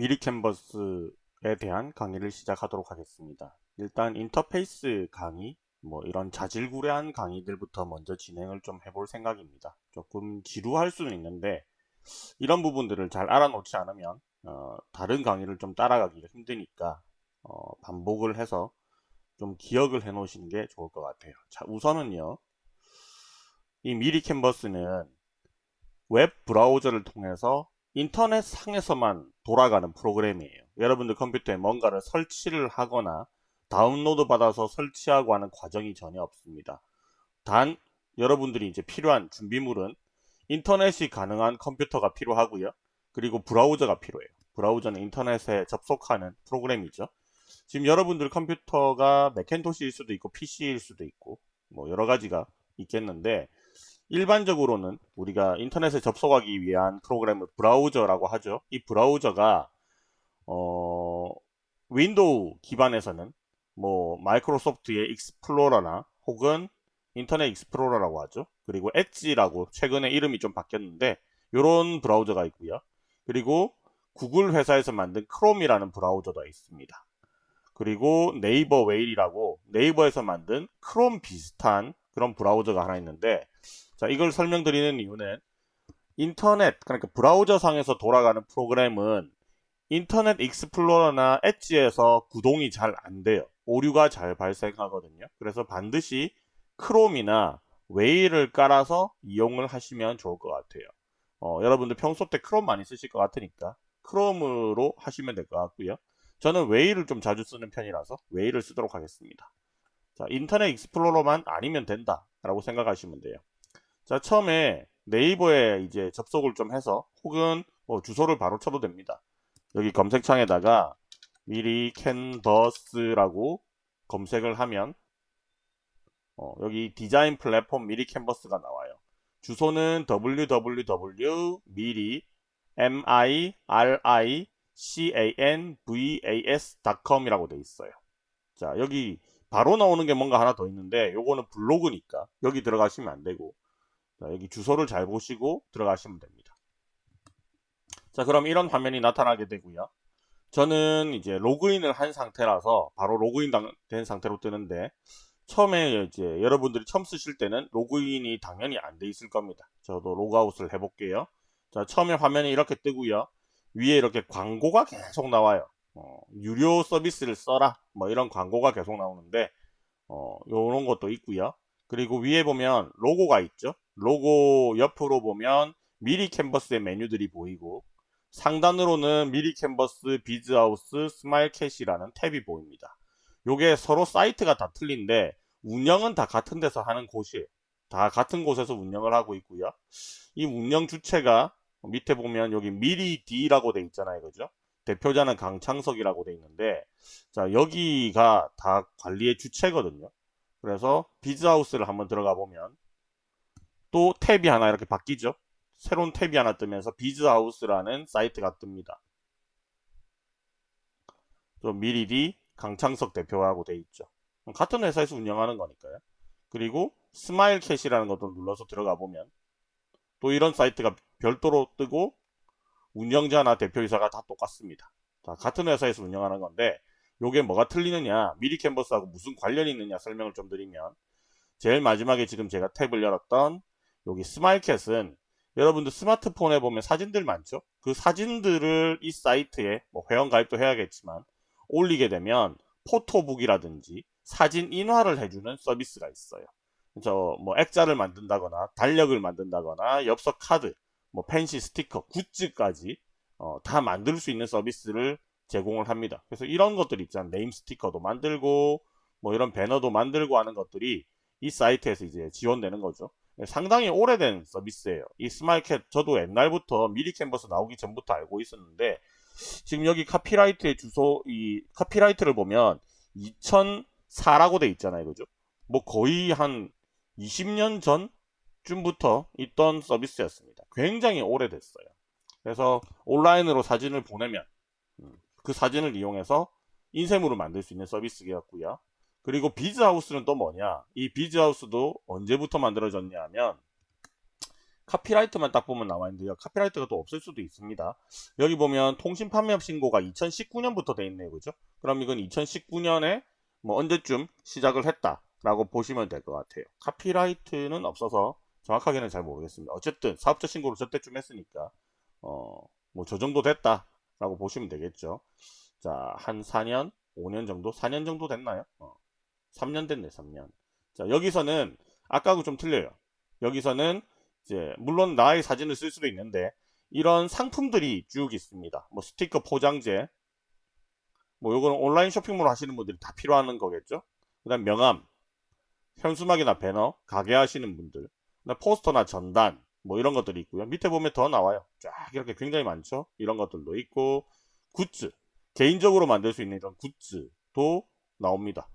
미리 캔버스에 대한 강의를 시작하도록 하겠습니다. 일단 인터페이스 강의, 뭐 이런 자질구레한 강의들부터 먼저 진행을 좀 해볼 생각입니다. 조금 지루할 수는 있는데 이런 부분들을 잘 알아놓지 않으면 어, 다른 강의를 좀 따라가기가 힘드니까 어, 반복을 해서 좀 기억을 해 놓으시는 게 좋을 것 같아요. 자 우선은요. 이 미리 캔버스는 웹 브라우저를 통해서 인터넷 상에서만 돌아가는 프로그램이에요. 여러분들 컴퓨터에 뭔가를 설치를 하거나 다운로드 받아서 설치하고 하는 과정이 전혀 없습니다. 단 여러분들이 이제 필요한 준비물은 인터넷이 가능한 컴퓨터가 필요하고요. 그리고 브라우저가 필요해요. 브라우저는 인터넷에 접속하는 프로그램이죠. 지금 여러분들 컴퓨터가 매킨토시일 수도 있고 PC일 수도 있고 뭐 여러 가지가 있겠는데 일반적으로는 우리가 인터넷에 접속하기 위한 프로그램을 브라우저라고 하죠. 이 브라우저가 어, 윈도우 기반에서는 뭐 마이크로소프트의 익스플로러나 혹은 인터넷 익스플로러라고 하죠. 그리고 엣지라고 최근에 이름이 좀 바뀌었는데 이런 브라우저가 있고요. 그리고 구글 회사에서 만든 크롬이라는 브라우저도 있습니다. 그리고 네이버 웨일이라고 네이버에서 만든 크롬 비슷한 그런 브라우저가 하나 있는데 자, 이걸 설명드리는 이유는 인터넷, 그러니까 브라우저 상에서 돌아가는 프로그램은 인터넷 익스플로러나 엣지에서 구동이 잘 안 돼요. 오류가 잘 발생하거든요. 그래서 반드시 크롬이나 웨일을 깔아서 이용을 하시면 좋을 것 같아요. 어, 여러분들 평소 때 크롬 많이 쓰실 것 같으니까 크롬으로 하시면 될 것 같고요. 저는 웨일을 좀 자주 쓰는 편이라서 웨일을 쓰도록 하겠습니다. 자, 인터넷 익스플로러만 아니면 된다 라고 생각하시면 돼요. 자 처음에 네이버에 이제 접속을 좀 해서 혹은 뭐 주소를 바로 쳐도 됩니다. 여기 검색창에다가 미리 캔버스라고 검색을 하면 어, 여기 디자인 플랫폼 미리 캔버스가 나와요. 주소는 www 미리 m i r i c a n v a s.com 이라고 돼 있어요. 자 여기 바로 나오는 게 뭔가 하나 더 있는데 요거는 블로그니까 여기 들어가시면 안 되고 자, 여기 주소를 잘 보시고 들어가시면 됩니다. 자 그럼 이런 화면이 나타나게 되고요. 저는 이제 로그인을 한 상태라서 바로 로그인 된 상태로 뜨는데 처음에 이제 여러분들이 처음 쓰실 때는 로그인이 당연히 안 돼 있을 겁니다. 저도 로그아웃을 해볼게요. 자 처음에 화면이 이렇게 뜨고요. 위에 이렇게 광고가 계속 나와요. 어, 유료 서비스를 써라 뭐 이런 광고가 계속 나오는데 어, 요런 것도 있고요. 그리고 위에 보면 로고가 있죠. 로고 옆으로 보면 미리 캔버스의 메뉴들이 보이고 상단으로는 미리 캔버스, 비즈하우스, 스마일캣이라는 탭이 보입니다. 요게 서로 사이트가 다 틀린데 운영은 다 같은 데서 하는 곳이에요. 다 같은 곳에서 운영을 하고 있고요. 이 운영 주체가 밑에 보면 여기 미리 D라고 돼 있잖아요. 그죠? 대표자는 강창석이라고 돼 있는데 자 여기가 다 관리의 주체거든요. 그래서 비즈하우스를 한번 들어가 보면 또 탭이 하나 이렇게 바뀌죠. 새로운 탭이 하나 뜨면서 비즈하우스라는 사이트가 뜹니다. 또 미리디 강창석 대표하고 돼 있죠. 같은 회사에서 운영하는 거니까요. 그리고 스마일캣이라는 것도 눌러서 들어가 보면 또 이런 사이트가 별도로 뜨고 운영자나 대표이사가 다 똑같습니다. 자, 같은 회사에서 운영하는 건데 요게 뭐가 틀리느냐 미리 캔버스하고 무슨 관련이 있느냐 설명을 좀 드리면 제일 마지막에 지금 제가 탭을 열었던 여기 스마일캣은 여러분들 스마트폰에 보면 사진들 많죠? 그 사진들을 이 사이트에 뭐 회원 가입도 해야겠지만 올리게 되면 포토북이라든지 사진 인화를 해주는 서비스가 있어요. 그래서 뭐 액자를 만든다거나 달력을 만든다거나 엽서 카드 뭐 팬시 스티커 굿즈까지 어, 다 만들 수 있는 서비스를 제공을 합니다 그래서 이런 것들 있잖아요 네임 스티커도 만들고 뭐 이런 배너도 만들고 하는 것들이 이 사이트에서 이제 지원되는 거죠 상당히 오래된 서비스예요. 이 스마일캣 저도 옛날부터 미리 캔버스 나오기 전부터 알고 있었는데 지금 여기 카피라이트의 주소 이 카피라이트를 보면 2004라고 돼 있잖아요. 그죠? 뭐 거의 한 20년 전쯤부터 있던 서비스였습니다. 굉장히 오래됐어요. 그래서 온라인으로 사진을 보내면 음, 그 사진을 이용해서 인쇄물을 만들 수 있는 서비스였고요. 그리고 비즈하우스는 또 뭐냐 이 비즈하우스도 언제부터 만들어졌냐 하면 카피라이트만 딱 보면 나와 있는데요. 카피라이트가 또 없을 수도 있습니다. 여기 보면 통신 판매업 신고가 2019년부터 돼 있네요. 그죠? 그럼 이건 2019년에 뭐 언제쯤 시작을 했다라고 보시면 될 것 같아요. 카피라이트는 없어서 정확하게는 잘 모르겠습니다. 어쨌든 사업자 신고를 저때쯤 했으니까 어 뭐 저 정도 됐다 라고 보시면 되겠죠. 자, 한 4년, 5년 정도? 4년 정도 됐나요? 어, 3년 됐네, 3년. 자, 여기서는 아까하고 좀 틀려요. 여기서는 이제 물론 나의 사진을 쓸 수도 있는데 이런 상품들이 쭉 있습니다. 뭐 스티커 포장재, 뭐 요거는 온라인 쇼핑몰 하시는 분들이 다 필요한 거겠죠. 그 다음 명함, 현수막이나 배너, 가게 하시는 분들, 포스터나 전단, 뭐 이런 것들이 있고요. 밑에 보면 더 나와요. 쫙 이렇게 굉장히 많죠. 이런 것들도 있고 굿즈, 개인적으로 만들 수 있는 이런 굿즈도 나옵니다.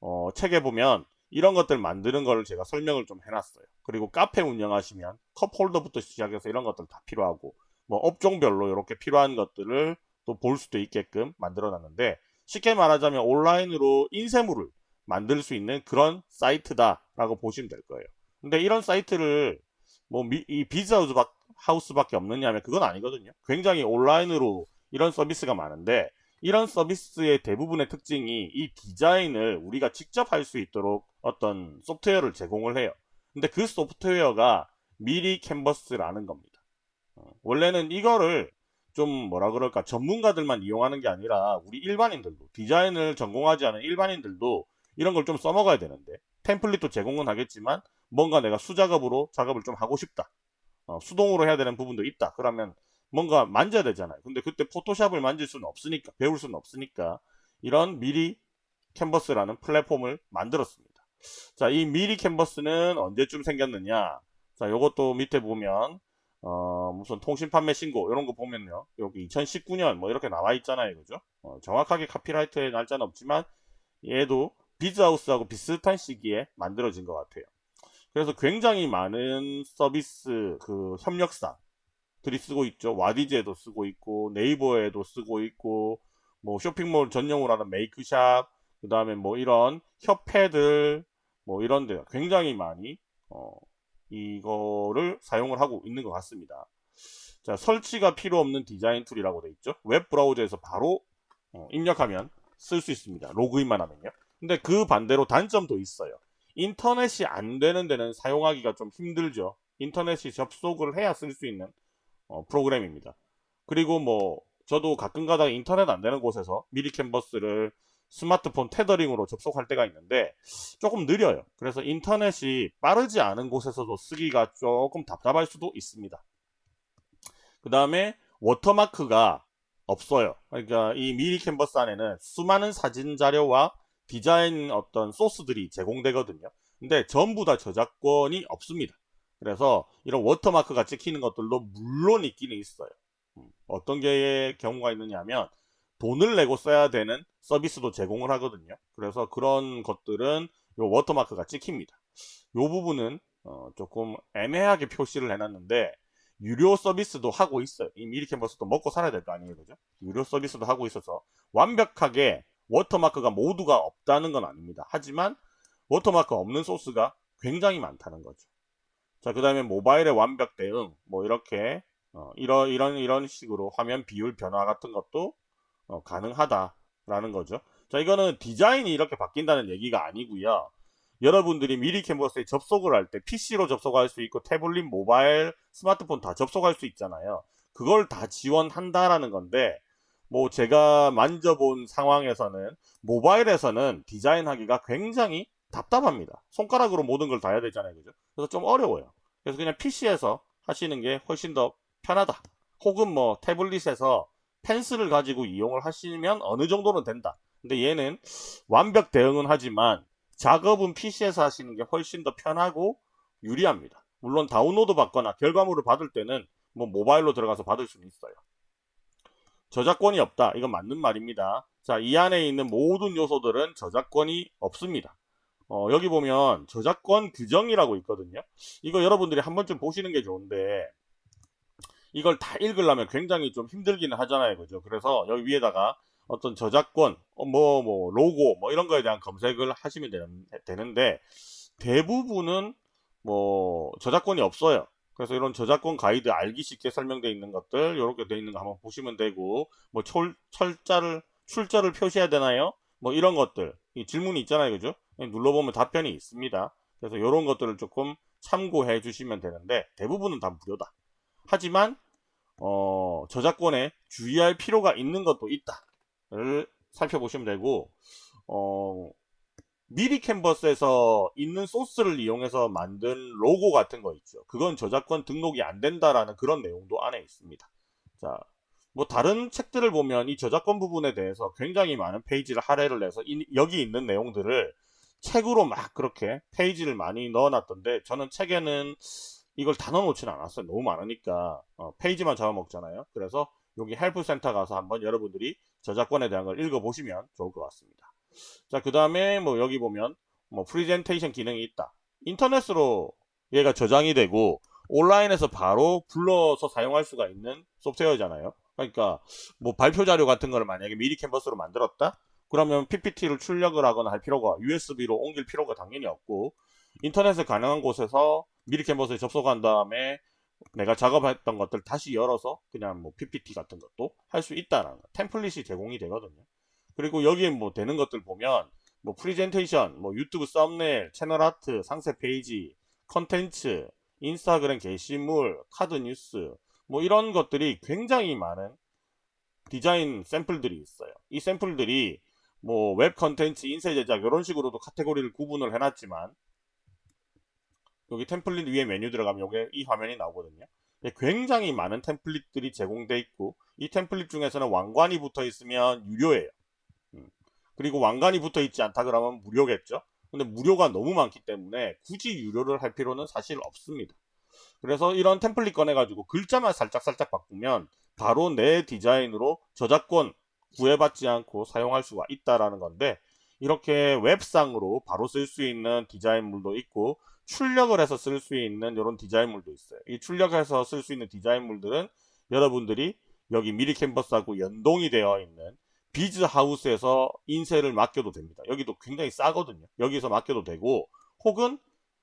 어, 책에 보면 이런 것들 만드는 걸 제가 설명을 좀 해놨어요. 그리고 카페 운영하시면 컵 홀더부터 시작해서 이런 것들 다 필요하고 뭐 업종별로 이렇게 필요한 것들을 또 볼 수도 있게끔 만들어 놨는데 쉽게 말하자면 온라인으로 인쇄물을 만들 수 있는 그런 사이트다라고 보시면 될 거예요. 근데 이런 사이트를 뭐 이 비즈하우스 하우스밖에 없느냐 하면 그건 아니거든요. 굉장히 온라인으로 이런 서비스가 많은데 이런 서비스의 대부분의 특징이 이 디자인을 우리가 직접 할 수 있도록 어떤 소프트웨어를 제공을 해요. 근데 그 소프트웨어가 미리 캔버스라는 겁니다. 어, 원래는 이거를 좀 뭐라 그럴까 전문가들만 이용하는 게 아니라 우리 일반인들도 디자인을 전공하지 않은 일반인들도 이런 걸 좀 써먹어야 되는데 템플릿도 제공은 하겠지만 뭔가 내가 수작업으로 작업을 좀 하고 싶다. 어, 수동으로 해야 되는 부분도 있다. 그러면 뭔가 만져야 되잖아요. 근데 그때 포토샵을 만질 수는 없으니까 배울 수는 없으니까 이런 미리 캔버스라는 플랫폼을 만들었습니다. 자 이 미리 캔버스는 언제쯤 생겼느냐? 자 요것도 밑에 보면 어, 무슨 통신 판매 신고 이런 거 보면요. 여기 2019년 뭐 이렇게 나와 있잖아요. 그죠? 어, 정확하게 카피라이트의 날짜는 없지만 얘도 비즈하우스하고 비슷한 시기에 만들어진 것 같아요 그래서 굉장히 많은 서비스 그 협력사들이 쓰고 있죠 와디즈에도 쓰고 있고 네이버에도 쓰고 있고 뭐 쇼핑몰 전용으로 하는 메이크샵 그 다음에 뭐 이런 협회들 뭐 이런 데 굉장히 많이 어, 이거를 사용을 하고 있는 것 같습니다. 자, 설치가 필요 없는 디자인 툴이라고 되어 있죠. 웹 브라우저에서 바로 어, 입력하면 쓸 수 있습니다. 로그인만 하면요. 근데 그 반대로 단점도 있어요. 인터넷이 안 되는 데는 사용하기가 좀 힘들죠. 인터넷이 접속을 해야 쓸 수 있는 어, 프로그램입니다. 그리고 뭐 저도 가끔 가다가 인터넷 안 되는 곳에서 미리 캔버스를 스마트폰 테더링으로 접속할 때가 있는데 조금 느려요. 그래서 인터넷이 빠르지 않은 곳에서도 쓰기가 조금 답답할 수도 있습니다. 그 다음에 워터마크가 없어요. 그러니까 이 미리 캔버스 안에는 수많은 사진 자료와 디자인 어떤 소스들이 제공되거든요. 근데 전부 다 저작권이 없습니다. 그래서 이런 워터마크가 찍히는 것들도 물론 있기는 있어요. 음, 어떤 게 경우가 있느냐 하면 돈을 내고 써야 되는 서비스도 제공을 하거든요. 그래서 그런 것들은 요 워터마크가 찍힙니다. 요 부분은 어 조금 애매하게 표시를 해놨는데 유료 서비스도 하고 있어요. 이 미리 캔버스도 먹고 살아야 될 거 아니에요. 그죠? 유료 서비스도 하고 있어서 완벽하게 워터마크가 모두가 없다는 건 아닙니다. 하지만 워터마크 없는 소스가 굉장히 많다는 거죠. 자, 그 다음에 모바일에 완벽 대응, 뭐 이렇게 어, 이런 이런 이런 식으로 화면 비율 변화 같은 것도 어, 가능하다라는 거죠. 자, 이거는 디자인이 이렇게 바뀐다는 얘기가 아니고요. 여러분들이 미리 캔버스에 접속을 할 때 PC로 접속할 수 있고 태블릿, 모바일, 스마트폰 다 접속할 수 있잖아요. 그걸 다 지원한다라는 건데 뭐 제가 만져본 상황에서는 모바일에서는 디자인하기가 굉장히 답답합니다. 손가락으로 모든 걸 다 해야 되잖아요. 그죠? 그래서 좀 어려워요. 그래서 그냥 PC에서 하시는 게 훨씬 더 편하다. 혹은 뭐 태블릿에서 펜슬을 가지고 이용을 하시면 어느 정도는 된다. 근데 얘는 완벽 대응은 하지만 작업은 PC에서 하시는 게 훨씬 더 편하고 유리합니다. 물론 다운로드 받거나 결과물을 받을 때는 뭐 모바일로 들어가서 받을 수는 있어요. 저작권이 없다. 이건 맞는 말입니다. 자, 이 안에 있는 모든 요소들은 저작권이 없습니다. 어, 여기 보면 저작권 규정이라고 있거든요. 이거 여러분들이 한 번쯤 보시는 게 좋은데 이걸 다 읽으려면 굉장히 좀 힘들기는 하잖아요. 그죠? 그래서 여기 위에다가 어떤 저작권, 어, 뭐, 뭐, 로고, 뭐, 이런 거에 대한 검색을 하시면 되는, 데 대부분은 뭐, 저작권이 없어요. 그래서 이런 저작권 가이드 알기 쉽게 설명되어 있는 것들 이렇게 되어 있는 거 한번 보시면 되고 뭐 철, 철자를 출자를 표시해야 되나요? 뭐 이런 것들 이 질문이 있잖아요 그죠? 눌러보면 답변이 있습니다. 그래서 이런 것들을 조금 참고해 주시면 되는데 대부분은 다 무료다. 하지만 어, 저작권에 주의할 필요가 있는 것도 있다를 살펴보시면 되고 어, 미리 캔버스에서 있는 소스를 이용해서 만든 로고 같은 거 있죠. 그건 저작권 등록이 안 된다라는 그런 내용도 안에 있습니다. 자, 뭐 다른 책들을 보면 이 저작권 부분에 대해서 굉장히 많은 페이지를 할애를 해서 이, 여기 있는 내용들을 책으로 막 그렇게 페이지를 많이 넣어놨던데 저는 책에는 이걸 다 넣어놓지는 않았어요. 너무 많으니까 어, 페이지만 잡아먹잖아요. 그래서 여기 help center 가서 한번 여러분들이 저작권에 대한 걸 읽어보시면 좋을 것 같습니다. 자, 그 다음에 뭐 여기 보면 뭐 프리젠테이션 기능이 있다. 인터넷으로 얘가 저장이 되고 온라인에서 바로 불러서 사용할 수가 있는 소프트웨어잖아요. 그러니까 뭐 발표 자료 같은 거를 만약에 미리 캔버스로 만들었다? 그러면 PPT를 출력을 하거나 할 필요가 USB로 옮길 필요가 당연히 없고 인터넷에 가능한 곳에서 미리 캔버스에 접속한 다음에 내가 작업했던 것들 다시 열어서 그냥 뭐 PPT 같은 것도 할 수 있다는 거. 템플릿이 제공이 되거든요. 그리고 여기에 뭐 되는 것들 보면 뭐 프리젠테이션, 뭐 유튜브 썸네일, 채널 아트, 상세 페이지, 컨텐츠, 인스타그램 게시물, 카드 뉴스 뭐 이런 것들이 굉장히 많은 디자인 샘플들이 있어요. 이 샘플들이 뭐 웹 컨텐츠, 인쇄 제작 이런 식으로도 카테고리를 구분을 해놨지만 여기 템플릿 위에 메뉴 들어가면 여기 이 화면이 나오거든요. 굉장히 많은 템플릿들이 제공되어 있고 이 템플릿 중에서는 왕관이 붙어 있으면 유료예요. 음. 그리고 왕관이 붙어 있지 않다 그러면 무료겠죠. 근데 무료가 너무 많기 때문에 굳이 유료를 할 필요는 사실 없습니다. 그래서 이런 템플릿 꺼내가지고 글자만 살짝살짝 바꾸면 바로 내 디자인으로 저작권 구애받지 않고 사용할 수가 있다라는 건데 이렇게 웹상으로 바로 쓸 수 있는 디자인물도 있고 출력을 해서 쓸 수 있는 이런 디자인물도 있어요. 이 출력해서 쓸 수 있는 디자인물들은 여러분들이 여기 미리 캔버스하고 연동이 되어 있는 비즈하우스에서 인쇄를 맡겨도 됩니다. 여기도 굉장히 싸거든요. 여기서 맡겨도 되고 혹은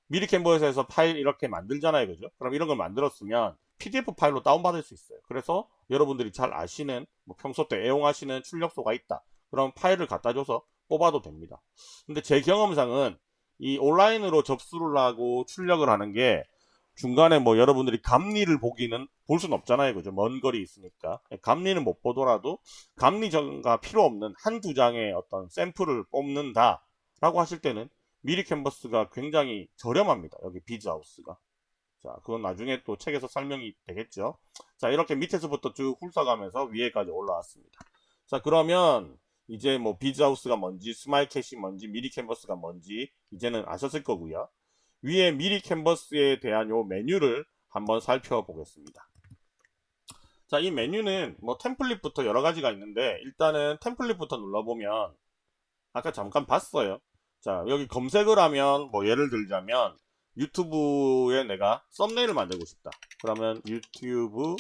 미리 캔버스에서 파일 이렇게 만들잖아요. 그죠? 그럼 이런 걸 만들었으면 PDF 파일로 다운받을 수 있어요. 그래서 여러분들이 잘 아시는 뭐 평소 때 애용하시는 출력소가 있다. 그럼 파일을 갖다 줘서 뽑아도 됩니다. 근데 제 경험상은 이 온라인으로 접수를 하고 출력을 하는 게 중간에 뭐 여러분들이 감리를 보기는 볼 수는 없잖아요. 그죠? 먼 거리 있으니까. 감리는 못 보더라도 감리가 필요 없는 한 두 장의 어떤 샘플을 뽑는다 라고 하실 때는 미리 캔버스가 굉장히 저렴합니다. 여기 비즈하우스가. 자, 그건 나중에 또 책에서 설명이 되겠죠. 자, 이렇게 밑에서부터 쭉 훑어가면서 위에까지 올라왔습니다. 자, 그러면 이제 뭐 비즈하우스가 뭔지, 스마일캣이 뭔지, 미리 캔버스가 뭔지 이제는 아셨을 거고요. 위에 미리 캔버스에 대한 요 메뉴를 한번 살펴보겠습니다. 자, 이 메뉴는 뭐 템플릿부터 여러 가지가 있는데 일단은 템플릿부터 눌러보면 아까 잠깐 봤어요. 자, 여기 검색을 하면 뭐 예를 들자면 유튜브에 내가 썸네일을 만들고 싶다. 그러면 유튜브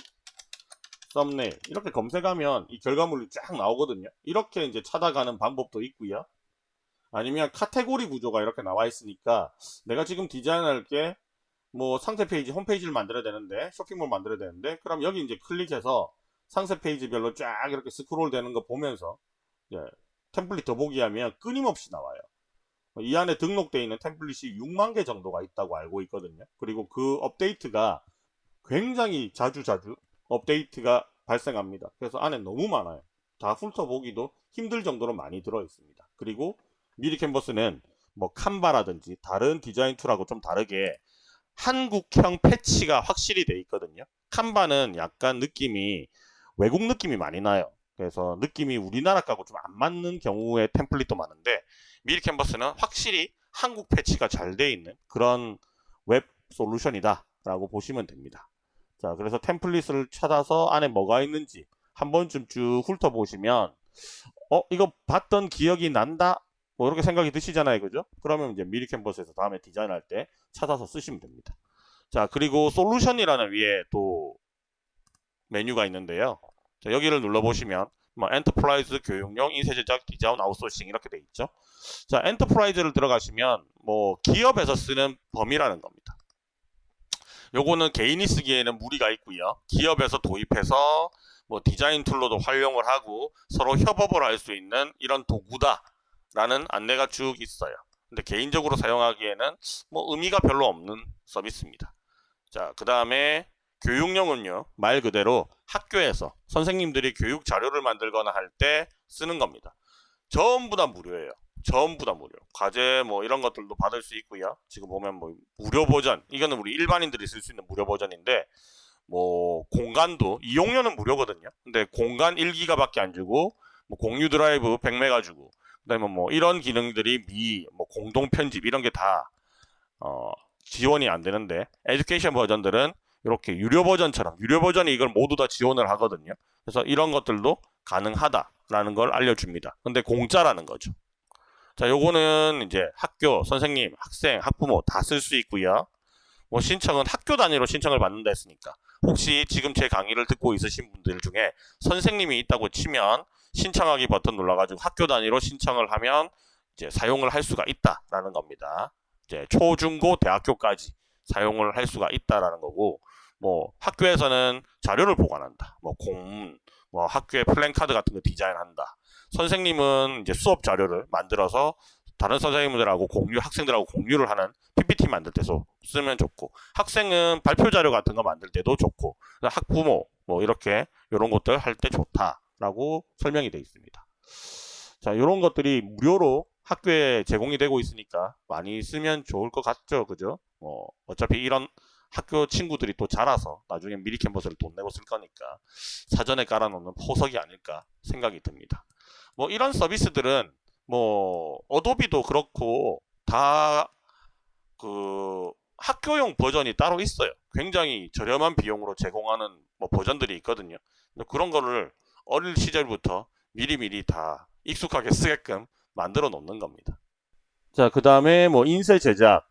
썸네일 이렇게 검색하면 이 결과물이 쫙 나오거든요. 이렇게 이제 찾아가는 방법도 있고요. 아니면 카테고리 구조가 이렇게 나와 있으니까 내가 지금 디자인할 게 뭐 상세 페이지 홈페이지를 만들어야 되는데 쇼핑몰 만들어야 되는데 그럼 여기 이제 클릭해서 상세 페이지별로 쫙 이렇게 스크롤 되는 거 보면서 예, 템플릿 더보기 하면 끊임없이 나와요. 이 안에 등록되어 있는 템플릿이 6만 개 정도가 있다고 알고 있거든요. 그리고 그 업데이트가 굉장히 자주자주 업데이트가 발생합니다. 그래서 안에 너무 많아요. 다 훑어보기도 힘들 정도로 많이 들어 있습니다. 그리고 미리 캔버스는 뭐 칸바라든지 다른 디자인 툴하고 좀 다르게 한국형 패치가 확실히 돼 있거든요. 칸바는 약간 느낌이 외국 느낌이 많이 나요. 그래서 느낌이 우리나라 가고 좀 안 맞는 경우의 템플릿도 많은데 미리 캔버스는 확실히 한국 패치가 잘 돼 있는 그런 웹 솔루션이다 라고 보시면 됩니다. 자 그래서 템플릿을 찾아서 안에 뭐가 있는지 한 번쯤 쭉 훑어보시면 어 이거 봤던 기억이 난다 뭐 이렇게 생각이 드시잖아요. 그죠? 그러면 이제 미리 캔버스에서 다음에 디자인할 때 찾아서 쓰시면 됩니다. 자, 그리고 솔루션이라는 위에 또 메뉴가 있는데요. 자, 여기를 눌러보시면 뭐 enterprise 교육용 인쇄 제작 디자인 아웃소싱 이렇게 돼 있죠. 자, enterprise를 들어가시면 뭐 기업에서 쓰는 범위라는 겁니다. 요거는 개인이 쓰기에는 무리가 있고요. 기업에서 도입해서 뭐 디자인 툴로도 활용을 하고 서로 협업을 할 수 있는 이런 도구다 라는 안내가 쭉 있어요. 근데 개인적으로 사용하기에는 뭐 의미가 별로 없는 서비스입니다. 자, 그 다음에 교육용은요, 말 그대로 학교에서 선생님들이 교육 자료를 만들거나 할 때 쓰는 겁니다. 전부 다 무료예요. 전부 다 무료. 과제 뭐 이런 것들도 받을 수 있고요. 지금 보면 뭐 무료 버전, 이거는 우리 일반인들이 쓸 수 있는 무료 버전인데 뭐 공간도 이용료는 무료거든요. 근데 공간 1기가밖에 안 주고 뭐 공유 드라이브 100메가 주고 그다음에 뭐 이런 기능들이 미, 뭐 공동 편집 이런 게 다 어, 지원이 안 되는데 에듀케이션 버전들은 이렇게 유료 버전처럼 유료 버전이 이걸 모두 다 지원을 하거든요. 그래서 이런 것들도 가능하다라는 걸 알려줍니다. 근데 공짜라는 거죠. 자, 요거는 이제 학교, 선생님, 학생, 학부모 다 쓸 수 있고요. 뭐 신청은 학교 단위로 신청을 받는다 했으니까 혹시 지금 제 강의를 듣고 있으신 분들 중에 선생님이 있다고 치면 신청하기 버튼 눌러가지고 학교 단위로 신청을 하면 이제 사용을 할 수가 있다라는 겁니다. 이제 초 중 고 대학교까지 사용을 할 수가 있다라는 거고 뭐 학교에서는 자료를 보관한다. 뭐 공문, 뭐 학교에 플랜카드 같은 거 디자인한다. 선생님은 이제 수업 자료를 만들어서 다른 선생님들하고 공유, 학생들하고 공유를 하는 PPT 만들 때도 쓰면 좋고 학생은 발표 자료 같은 거 만들 때도 좋고 학부모 뭐 이렇게 이런 것들 할 때 좋다 라고 설명이 되어 있습니다. 자, 이런 것들이 무료로 학교에 제공이 되고 있으니까 많이 쓰면 좋을 것 같죠, 그죠? 뭐 어차피 이런 학교 친구들이 또 자라서 나중에 미리 캔버스를 돈 내고 쓸 거니까 사전에 깔아놓는 포석이 아닐까 생각이 듭니다. 뭐 이런 서비스들은 뭐 어도비도 그렇고 다 그 학교용 버전이 따로 있어요. 굉장히 저렴한 비용으로 제공하는 뭐 버전들이 있거든요. 그런 거를 어릴 시절부터 미리미리 다 익숙하게 쓰게끔 만들어 놓는 겁니다. 자, 그 다음에 뭐 인쇄 제작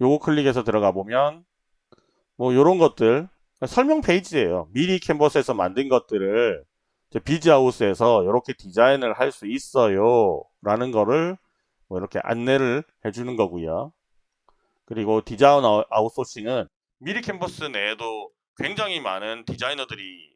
요거 클릭해서 들어가 보면 뭐 요런 것들 설명 페이지예요. 미리 캔버스에서 만든 것들을 비즈하우스에서 이렇게 디자인을 할 수 있어요 라는 거를 뭐 이렇게 안내를 해주는 거고요 그리고 디자인 아웃소싱은 미리 캔버스 내에도 굉장히 많은 디자이너들이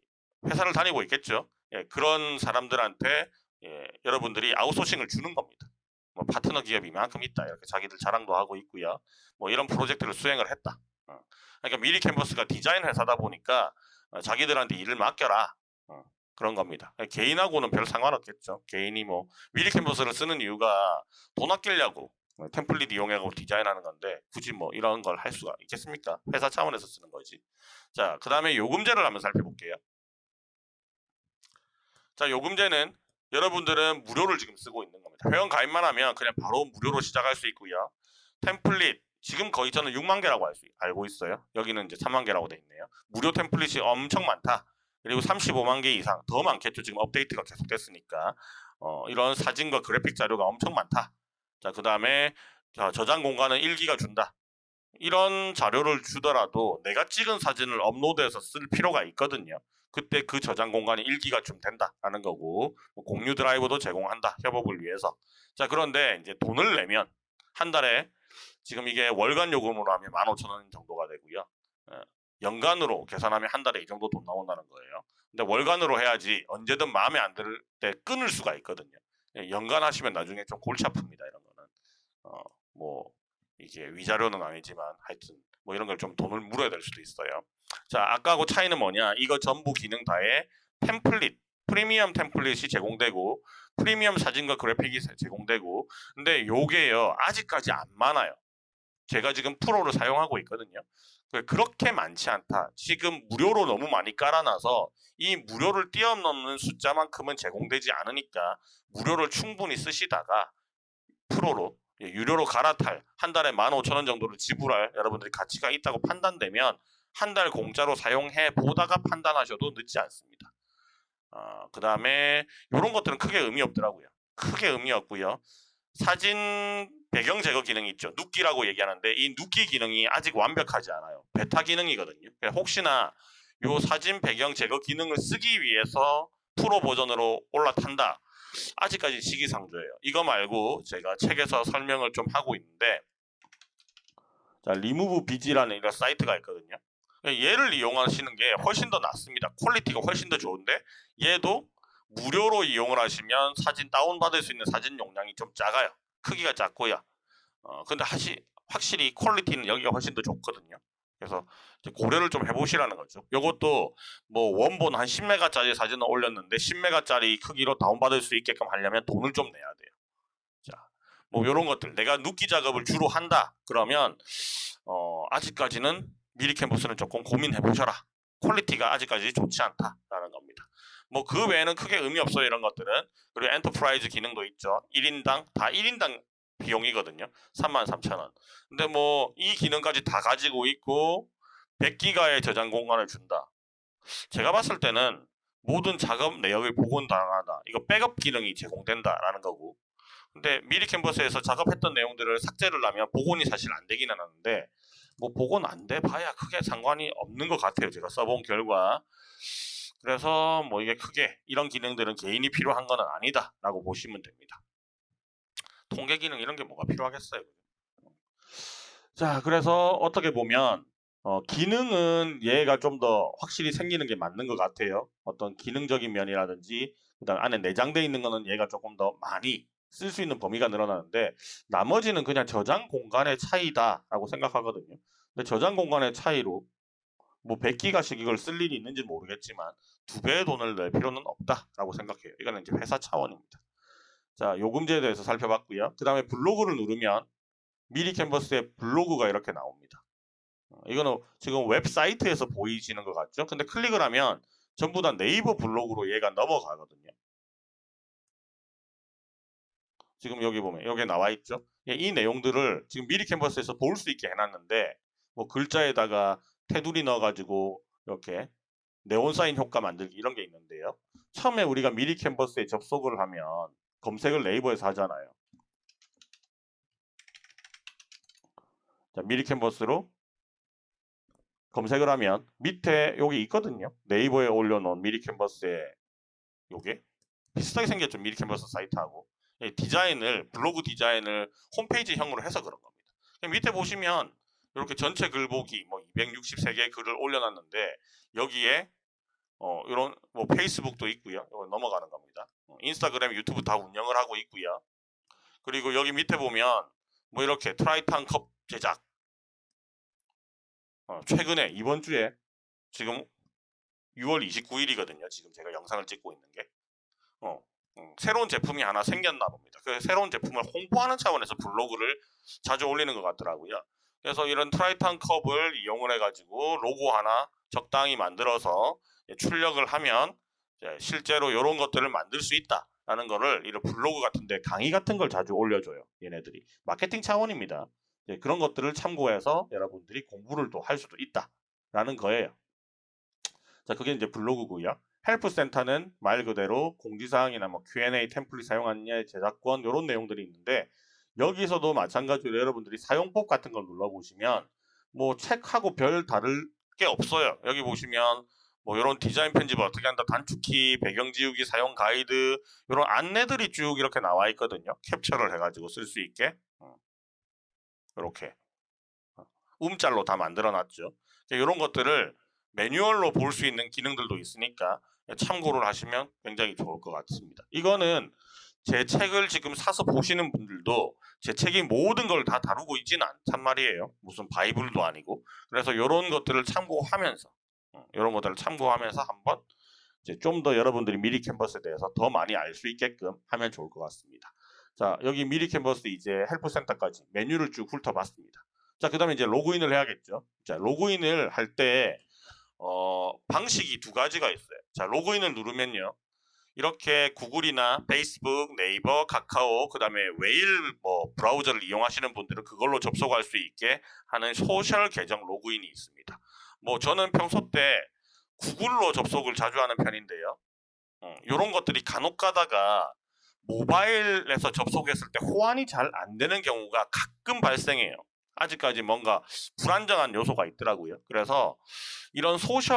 회사를 다니고 있겠죠 예, 그런 사람들한테 예, 여러분들이 아웃소싱을 주는 겁니다 뭐 파트너 기업이 만큼 있다 이렇게 자기들 자랑도 하고 있고요 뭐 이런 프로젝트를 수행을 했다 어. 그러니까 미리 캔버스가 디자인 회사다 보니까 어, 자기들한테 일을 맡겨라 어. 그런 겁니다. 개인하고는 별 상관없겠죠. 개인이 뭐 미리 캔버스를 쓰는 이유가 돈 아끼려고 뭐 템플릿 이용하고 디자인하는 건데 굳이 뭐 이런 걸 할 수가 있겠습니까? 회사 차원에서 쓰는 거지. 자, 그 다음에 요금제를 한번 살펴볼게요. 자, 요금제는 여러분들은 무료를 지금 쓰고 있는 겁니다. 회원 가입만 하면 그냥 바로 무료로 시작할 수 있고요. 템플릿 지금 거의 저는 6만 개라고 알고 있어요. 여기는 이제 3만 개라고 돼 있네요. 무료 템플릿이 엄청 많다. 그리고 35만 개 이상 더 많겠죠. 지금 업데이트가 계속됐으니까 어, 이런 사진과 그래픽 자료가 엄청 많다. 자, 그 다음에 저장 공간은 1기가 준다. 이런 자료를 주더라도 내가 찍은 사진을 업로드해서 쓸 필요가 있거든요. 그때 그 저장 공간이 1기가 좀 된다라는 거고 뭐 공유 드라이브도 제공한다. 협업을 위해서. 자, 그런데 이제 돈을 내면 한 달에 지금 이게 월간 요금으로 하면 15,000원 정도가 되고요. 어, 연간으로 계산하면 한 달에 이 정도 돈 나온다는 거예요. 근데 월간으로 해야지 언제든 마음에 안 들 때 끊을 수가 있거든요. 예, 연간 하시면 나중에 좀 골치 아픕니다. 이런 거는. 어, 뭐 이게 위자료는 아니지만 하여튼 뭐 이런 걸 좀 돈을 물어야 될 수도 있어요. 자, 아까하고 차이는 뭐냐? 이거 전부 기능 다에 템플릿, 프리미엄 템플릿이 제공되고 프리미엄 사진과 그래픽이 제공되고 근데 요게요. 아직까지 안 많아요. 제가 지금 프로를 사용하고 있거든요. 그 그렇게 많지 않다. 지금 무료로 너무 많이 깔아놔서 이 무료를 뛰어넘는 숫자만큼은 제공되지 않으니까 무료를 충분히 쓰시다가 프로로 예, 유료로 갈아탈 한 달에 15,000원 정도를 지불할 여러분들이 가치가 있다고 판단되면 한 달 공짜로 사용해 보다가 판단하셔도 늦지 않습니다. 어, 그 다음에 이런 것들은 크게 의미 없더라고요. 크게 의미 없고요. 사진 배경 제거 기능이 있죠. 눕기라고 얘기하는데 이 눕기 기능이 아직 완벽하지 않아요. 베타 기능이거든요. 혹시나 이 사진 배경 제거 기능을 쓰기 위해서 프로 버전으로 올라탄다. 아직까지 시기상조예요. 이거 말고 제가 책에서 설명을 좀 하고 있는데 자, 리무브 비지라는 이런 사이트가 있거든요. 얘를 이용하시는 게 훨씬 더 낫습니다. quality가 훨씬 더 좋은데 얘도 무료로 이용을 하시면 사진 다운받을 수 있는 사진 용량이 좀 작아요. 크기가 작고요. 어, 근데 하시, 확실히 quality는 여기가 훨씬 더 좋거든요. 그래서 고려를 좀 해보시라는 거죠. 이것도 뭐 원본 한 10메가짜리 사진을 올렸는데 10메가짜리 크기로 다운받을 수 있게끔 하려면 돈을 좀 내야 돼요. 자, 뭐 이런 것들 내가 누끼 작업을 주로 한다. 그러면 어, 아직까지는 미리 캔버스는 조금 고민해 보셔라. quality가 아직까지 좋지 않다라는 겁니다. 뭐 그 외에는 크게 의미 없어요 이런 것들은 그리고 enterprise 기능도 있죠 1인당 다 1인당 비용이거든요. 33,000원. 근데 뭐 이 기능까지 다 가지고 있고 100기가의 저장 공간을 준다. 제가 봤을 때는 모든 작업 내역을 복원당하다. 이거 백업 기능이 제공된다라는 거고. 근데 미리 캔버스에서 작업했던 내용들을 삭제를 하면 복원이 사실 안 되기는 하는데 뭐 복원 안 돼 봐야 크게 상관이 없는 것 같아요. 제가 써본 결과. 그래서 뭐 이게 크게 이런 기능들은 개인이 필요한 거는 아니다 라고 보시면 됩니다 통계 기능 이런 게 뭐가 필요하겠어요 자 그래서 어떻게 보면 어, 기능은 얘가 좀 더 확실히 생기는 게 맞는 것 같아요 어떤 기능적인 면이라든지 그 다음 안에 내장되어 있는 거는 얘가 조금 더 많이 쓸 수 있는 범위가 늘어나는데 나머지는 그냥 저장 공간의 차이다 라고 생각하거든요 근데 저장 공간의 차이로 뭐 100기가씩 이걸 쓸 일이 있는지 모르겠지만 두 배의 돈을 낼 필요는 없다라고 생각해요. 이거는 이제 회사 차원입니다. 자, 요금제에 대해서 살펴봤고요. 그 다음에 블로그를 누르면 미리 캔버스에 블로그가 이렇게 나옵니다. 어, 이거는 지금 웹사이트에서 보이시는 것 같죠? 근데 클릭을 하면 전부 다 네이버 블로그로 얘가 넘어가거든요. 지금 여기 보면 여기 나와 있죠? 예, 이 내용들을 지금 미리 캔버스에서 볼 수 있게 해놨는데 뭐 글자에다가 테두리 넣어가지고 이렇게 네온사인 효과 만들기 이런 게 있는데요. 처음에 우리가 미리 캔버스에 접속을 하면 검색을 네이버에서 하잖아요. 자, 미리 캔버스로 검색을 하면 밑에 여기 있거든요. 네이버에 올려놓은 미리 캔버스에 요게 비슷하게 생겼죠. 미리 캔버스 사이트하고 디자인을 블로그 디자인을 홈페이지형으로 해서 그런 겁니다. 밑에 보시면 이렇게 전체 글 보기 뭐 263개의 글을 올려놨는데 여기에 어 이런 뭐 페이스북도 있고요. 이거 넘어가는 겁니다. 어, 인스타그램, 유튜브 다 운영을 하고 있고요. 그리고 여기 밑에 보면 뭐 이렇게 Tritan 컵 제작 어, 최근에 이번 주에 지금 6월 29일이거든요. 지금 제가 영상을 찍고 있는 게 어, 음, 새로운 제품이 하나 생겼나 봅니다. 그 새로운 제품을 홍보하는 차원에서 블로그를 자주 올리는 것 같더라고요. 그래서 이런 Tritan 컵을 이용을 해가지고 로고 하나 적당히 만들어서 출력을 하면 실제로 이런 것들을 만들 수 있다 라는 거를 이런 블로그 같은데 강의 같은 걸 자주 올려줘요. 얘네들이 마케팅 차원입니다. 그런 것들을 참고해서 여러분들이 공부를 또 할 수도 있다 라는 거예요. 자, 그게 이제 블로그고요. help center는 말 그대로 공지사항이나 뭐 Q&A template 사용하느냐 저작권 이런 내용들이 있는데 여기서도 마찬가지로 여러분들이 사용법 같은 걸 눌러보시면 뭐 책하고 별 다를 게 없어요. 여기 보시면 뭐 이런 디자인 편집을 어떻게 한다 단축키, 배경 지우기, 사용 가이드 이런 안내들이 쭉 이렇게 나와 있거든요. 캡처를 해가지고 쓸 수 있게 이렇게 어. 움짤로 다 만들어 놨죠. 이런 것들을 매뉴얼로 볼 수 있는 기능들도 있으니까 참고를 하시면 굉장히 좋을 것 같습니다. 이거는 제 책을 지금 사서 보시는 분들도 제 책이 모든 걸 다 다루고 있지는 않단 말이에요. 무슨 바이블도 아니고. 그래서 이런 것들을 참고하면서 이런 어, 것들을 참고하면서 한번 좀 더 여러분들이 미리 캔버스에 대해서 더 많이 알 수 있게끔 하면 좋을 것 같습니다. 자 여기 미리 캔버스 이제 help center까지 메뉴를 쭉 훑어봤습니다. 자 그 다음에 이제 로그인을 해야겠죠. 자 로그인을 할때 어, 방식이 두 가지가 있어요. 자 로그인을 누르면요. 이렇게 구글이나 페이스북, 네이버, 카카오, 그 다음에 웨일 뭐 브라우저를 이용하시는 분들은 그걸로 접속할 수 있게 하는 social 계정 로그인이 있습니다. 뭐 저는 평소 때 구글로 접속을 자주 하는 편인데요. 어, 이런 것들이 간혹 가다가 모바일에서 접속했을 때 호환이 잘 안 되는 경우가 가끔 발생해요. 아직까지 뭔가 불안정한 요소가 있더라고요. 그래서 이런 social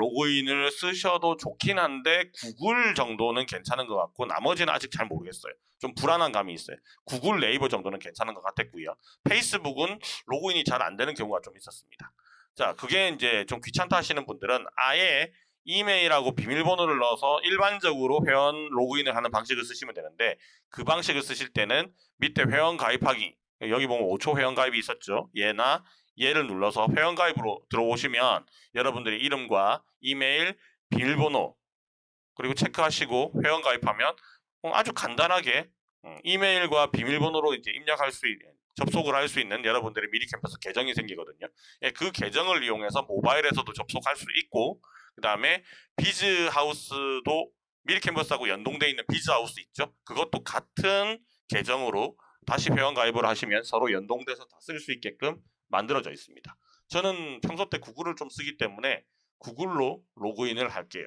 로그인을 쓰셔도 좋긴 한데 구글 정도는 괜찮은 것 같고 나머지는 아직 잘 모르겠어요. 좀 불안한 감이 있어요. 구글 네이버 정도는 괜찮은 것 같았고요. 페이스북은 로그인이 잘 안 되는 경우가 좀 있었습니다. 자, 그게 이제 좀 귀찮다 하시는 분들은 아예 이메일하고 비밀번호를 넣어서 일반적으로 회원 로그인을 하는 방식을 쓰시면 되는데 그 방식을 쓰실 때는 밑에 회원 가입하기 여기 보면 5초 회원 가입이 있었죠. 얘나 얘를 눌러서 회원 가입으로 들어오시면 여러분들의 이름과 이메일, 비밀번호 그리고 체크하시고 회원 가입하면 어, 아주 간단하게 음, 이메일과 비밀번호로 이제 입력할 수 있는 접속을 할 수 있는 여러분들의 미리 캠퍼스 계정이 생기거든요. 예, 그 계정을 이용해서 모바일에서도 접속할 수 있고 그 다음에 비즈하우스도 미리 캠퍼스하고 연동되어 있는 비즈하우스 있죠. 그것도 같은 계정으로 다시 회원 가입을 하시면 서로 연동돼서 다 쓸 수 있게끔 만들어져 있습니다. 저는 평소 때 구글을 좀 쓰기 때문에 구글로 로그인을 할게요.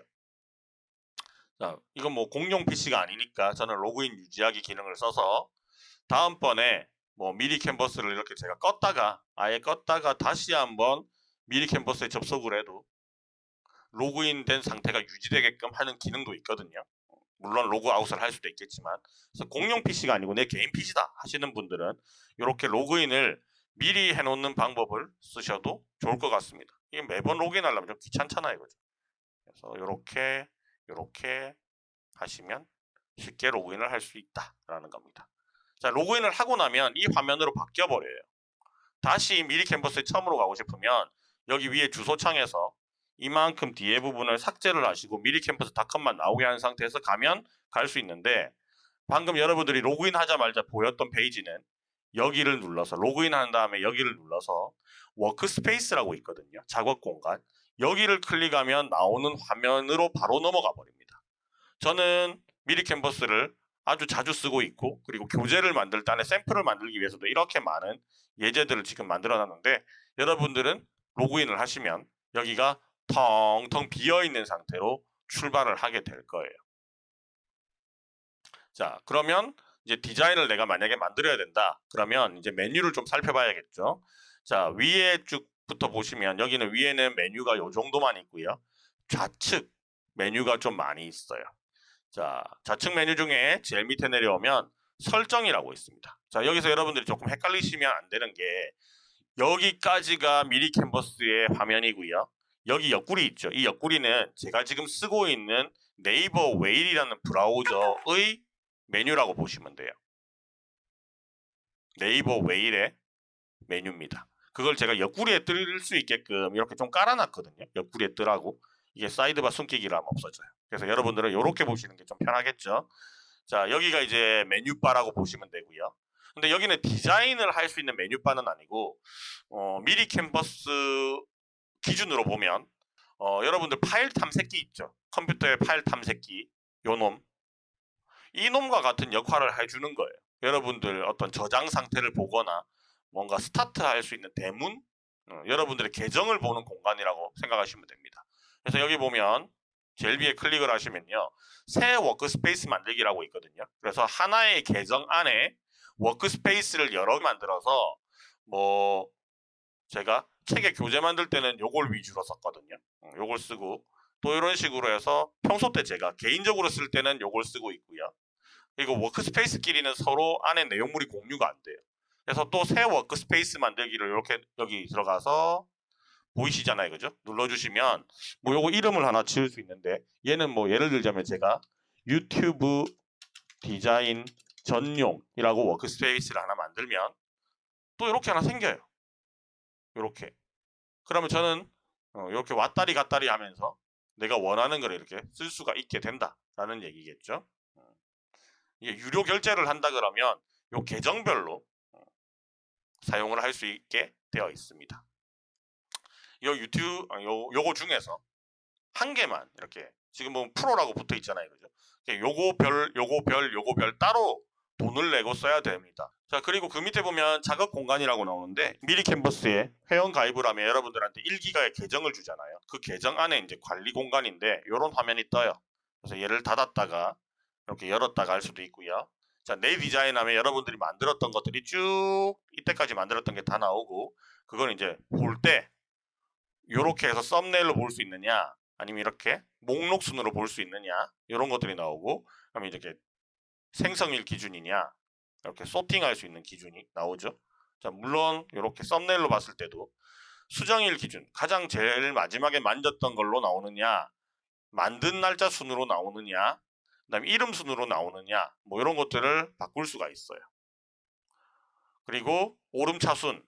자, 이건 뭐 공용 PC가 아니니까 저는 로그인 유지하기 기능을 써서 다음번에 뭐 미리 캔버스를 이렇게 제가 껐다가 아예 껐다가 다시 한번 미리 캔버스에 접속을 해도 로그인 된 상태가 유지되게끔 하는 기능도 있거든요. 물론 로그아웃을 할 수도 있겠지만 그래서 공용 PC가 아니고 내 개인 PC다 하시는 분들은 이렇게 로그인을 미리 해놓는 방법을 쓰셔도 좋을 것 같습니다. 이게 매번 로그인하려면 좀 귀찮잖아요, 그죠? 그래서 이렇게 이렇게 하시면 쉽게 로그인을 할 수 있다라는 겁니다. 자, 로그인을 하고 나면 이 화면으로 바뀌어 버려요. 다시 미리 캔버스에 처음으로 가고 싶으면 여기 위에 주소창에서 이만큼 뒤에 부분을 삭제를 하시고 미리 캔버스닷컴만 나오게 한 상태에서 가면 갈 수 있는데 방금 여러분들이 로그인 하자마자 보였던 페이지는 여기를 눌러서 로그인 한 다음에 여기를 눌러서 workspace라고 있거든요. 작업 공간. 여기를 클릭하면 나오는 화면으로 바로 넘어가 버립니다. 저는 미리 캔버스를 아주 자주 쓰고 있고 그리고 교재를 만들 때 안에 샘플을 만들기 위해서도 이렇게 많은 예제들을 지금 만들어 놨는데 여러분들은 로그인을 하시면 여기가 텅텅 비어 있는 상태로 출발을 하게 될 거예요. 자, 그러면 이제 디자인을 내가 만약에 만들어야 된다. 그러면 이제 메뉴를 좀 살펴봐야겠죠. 자, 위에 쭉부터 보시면 여기는 위에는 메뉴가 요 정도만 있고요. 좌측 메뉴가 좀 많이 있어요. 자, 좌측 메뉴 중에 제일 밑에 내려오면 설정이라고 있습니다. 자, 여기서 여러분들이 조금 헷갈리시면 안 되는 게 여기까지가 미리 캔버스의 화면이고요. 여기 옆구리 있죠. 이 옆구리는 제가 지금 쓰고 있는 네이버 웨일이라는 브라우저의 메뉴라고 보시면 돼요. 네이버 웨일의 메뉴입니다. 그걸 제가 옆구리에 뜰 수 있게끔 이렇게 좀 깔아놨거든요. 옆구리에 뜨라고. 이게 sidebar 숨기기를 하면 없어져요. 그래서 여러분들은 이렇게 보시는 게 좀 편하겠죠. 자, 여기가 이제 menu bar라고 보시면 되고요. 근데 여기는 디자인을 할 수 있는 menu bar는 아니고 어, 미리 캔버스 기준으로 보면 어, 여러분들 파일 탐색기 있죠. 컴퓨터의 파일 탐색기 요놈 이 놈과 같은 역할을 해주는 거예요. 여러분들 어떤 저장 상태를 보거나 뭔가 스타트 할 수 있는 대문 어, 여러분들의 계정을 보는 공간이라고 생각하시면 됩니다. 그래서 여기 보면 제일 위에 클릭을 하시면요. 새 workspace 만들기라고 있거든요. 그래서 하나의 계정 안에 workspace를 여러 개 만들어서 뭐 제가 책에 교재 만들 때는 요걸 위주로 썼거든요. 어, 요걸 쓰고 또 이런 식으로 해서 평소 때 제가 개인적으로 쓸 때는 요걸 쓰고 있고요. 그리고 workspace끼리는 서로 안에 내용물이 공유가 안 돼요. 그래서 또 새 workspace 만들기를 이렇게 여기 들어가서 보이시잖아요. 그죠? 눌러주시면 뭐 요거 이름을 하나 지을 수 있는데 얘는 뭐 예를 들자면 제가 유튜브 디자인 전용이라고 워크스페이스를 하나 만들면 또 이렇게 하나 생겨요. 이렇게. 그러면 저는 어, 이렇게 왔다리 갔다리 하면서 내가 원하는 걸 이렇게 쓸 수가 있게 된다라는 얘기겠죠. 어. 이게 유료 결제를 한다 그러면 요 계정별로 어, 사용을 할 수 있게 되어 있습니다. 요 유튜브 요 요거 중에서 한 개만 이렇게 지금 보면 프로라고 붙어 있잖아요, 그죠? 요거 별, 요거 별, 요거 별 따로 돈을 내고 써야 됩니다. 자 그리고 그 밑에 보면 작업 공간이라고 나오는데 미리 캔버스에 회원 가입을 하면 여러분들한테 1기가의 계정을 주잖아요. 그 계정 안에 이제 관리 공간인데 이런 화면이 떠요. 그래서 얘를 닫았다가 이렇게 열었다가 할 수도 있고요. 자, 내 디자인 하면 여러분들이 만들었던 것들이 쭉 이때까지 만들었던 게 다 나오고 그건 이제 볼 때 요렇게 해서 썸네일로 볼 수 있느냐 아니면 이렇게 목록 순으로 볼 수 있느냐 이런 것들이 나오고 그러면 이렇게 생성일 기준이냐 이렇게 소팅할 수 있는 기준이 나오죠. 자, 물론 이렇게 썸네일로 봤을 때도 수정일 기준 가장 제일 마지막에 만졌던 걸로 나오느냐 만든 날짜 순으로 나오느냐 그다음에 이름 순으로 나오느냐 뭐 이런 것들을 바꿀 수가 있어요. 그리고 오름차순,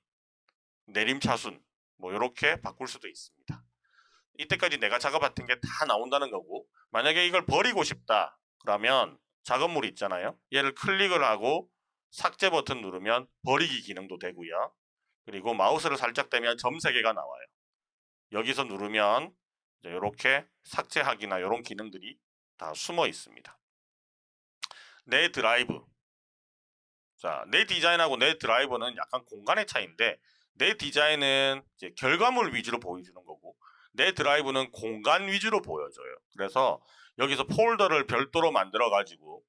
내림차순 뭐 이렇게 바꿀 수도 있습니다. 이때까지 내가 작업했던 게 다 나온다는 거고 만약에 이걸 버리고 싶다 그러면 작업물이 있잖아요. 얘를 클릭을 하고 삭제 버튼 누르면 버리기 기능도 되고요. 그리고 마우스를 살짝 대면 점 3개가 나와요. 여기서 누르면 이렇게 삭제하기나 이런 기능들이 다 숨어 있습니다. 내 드라이브. 자, 내 디자인하고 내 드라이브는 약간 공간의 차이인데 내 디자인은 이제 결과물 위주로 보여주는 거고 내 드라이브는 공간 위주로 보여줘요. 그래서 여기서 폴더를 별도로 만들어 가지고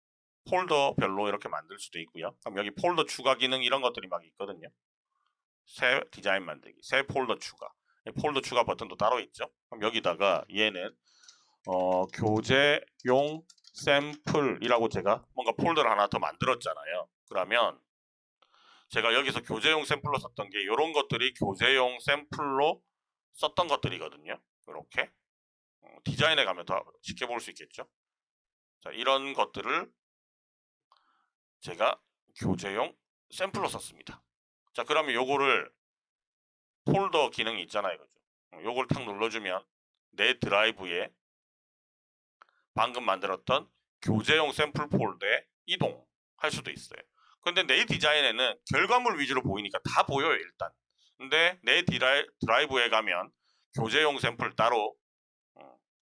폴더별로 이렇게 만들 수도 있고요. 그럼 여기 폴더 추가 기능 이런 것들이 막 있거든요. 새 디자인 만들기, 새 폴더 추가. 폴더 추가 버튼도 따로 있죠. 그럼 여기다가 얘는 어, 교재용 샘플이라고 제가 뭔가 폴더를 하나 더 만들었잖아요. 그러면 제가 여기서 교재용 샘플로 썼던 게 이런 것들이 교재용 샘플로 썼던 것들이거든요. 이렇게 어, 디자인에 가면 더 쉽게 볼 수 있겠죠. 자, 이런 것들을 제가 교재용 샘플로 썼습니다. 자, 그러면 요거를 폴더 기능이 있잖아요. 그죠? 어, 요걸 탁 눌러주면 내 드라이브에 방금 만들었던 교재용 샘플 폴더에 이동할 수도 있어요. 근데 내 디자인에는 결과물 위주로 보이니까 다 보여요, 일단. 근데 내 디라이, 드라이브에 가면 교재용 샘플 따로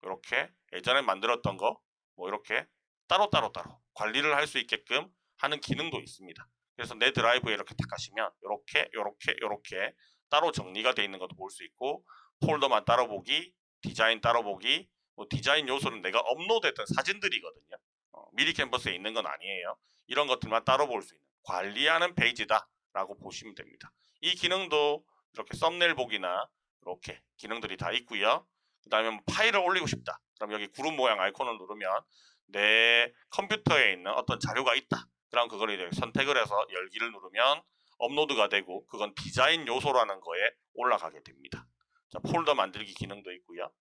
이렇게 예전에 만들었던 거 뭐 이렇게 따로 따로 따로 관리를 할 수 있게끔 하는 기능도 있습니다. 그래서 내 드라이브에 이렇게 딱 가시면 이렇게 이렇게 이렇게 따로 정리가 되어 있는 것도 볼 수 있고 폴더만 따로 보기, 디자인 따로 보기, 뭐 디자인 요소는 내가 업로드했던 사진들이거든요. 어, 미리 캔버스에 있는 건 아니에요. 이런 것들만 따로 볼 수 있는 관리하는 페이지다라고 보시면 됩니다. 이 기능도 이렇게 썸네일 보기나 이렇게 기능들이 다 있고요. 그 다음에 뭐 파일을 올리고 싶다. 그럼 여기 구름 모양 아이콘을 누르면 내 컴퓨터에 있는 어떤 자료가 있다. 그럼 그걸 선택을 해서 열기를 누르면 업로드가 되고 그건 디자인 요소라는 거에 올라가게 됩니다. 자, 폴더 만들기 기능도 있고요.